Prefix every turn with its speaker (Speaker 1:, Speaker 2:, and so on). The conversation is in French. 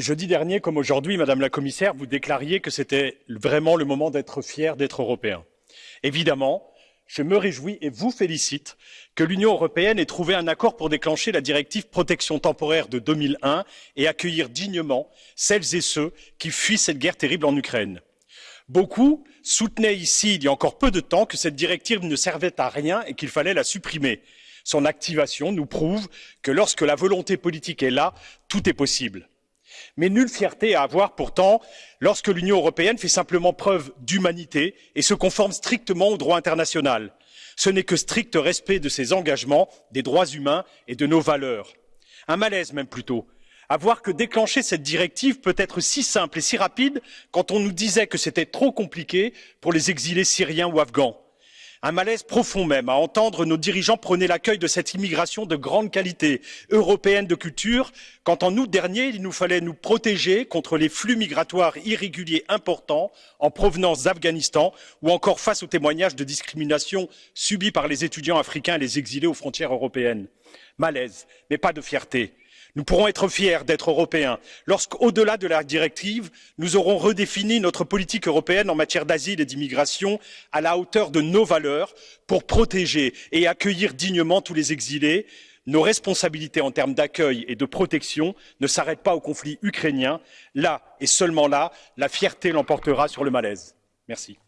Speaker 1: Jeudi dernier, comme aujourd'hui, Madame la Commissaire, vous déclariez que c'était vraiment le moment d'être fier d'être européen. Évidemment, je me réjouis et vous félicite que l'Union européenne ait trouvé un accord pour déclencher la directive protection temporaire de 2001 et accueillir dignement celles et ceux qui fuient cette guerre terrible en Ukraine. Beaucoup soutenaient ici, il y a encore peu de temps, que cette directive ne servait à rien et qu'il fallait la supprimer. Son activation nous prouve que lorsque la volonté politique est là, tout est possible mais nulle fierté à avoir pourtant lorsque l'Union européenne fait simplement preuve d'humanité et se conforme strictement au droit international. Ce n'est que strict respect de ses engagements, des droits humains et de nos valeurs. Un malaise même plutôt, à voir que déclencher cette directive peut être si simple et si rapide quand on nous disait que c'était trop compliqué pour les exilés syriens ou afghans un malaise profond même à entendre nos dirigeants prôner l'accueil de cette immigration de grande qualité européenne de culture quand en août dernier il nous fallait nous protéger contre les flux migratoires irréguliers importants en provenance d'afghanistan ou encore face aux témoignages de discrimination subis par les étudiants africains et les exilés aux frontières européennes. malaise mais pas de fierté nous pourrons être fiers d'être européens lorsqu'au delà de la directive nous aurons redéfini notre politique européenne en matière d'asile et d'immigration à la hauteur de nos valeurs pour protéger et accueillir dignement tous les exilés. nos responsabilités en termes d'accueil et de protection ne s'arrêtent pas au conflit ukrainien là et seulement là la fierté l'emportera sur le malaise. merci.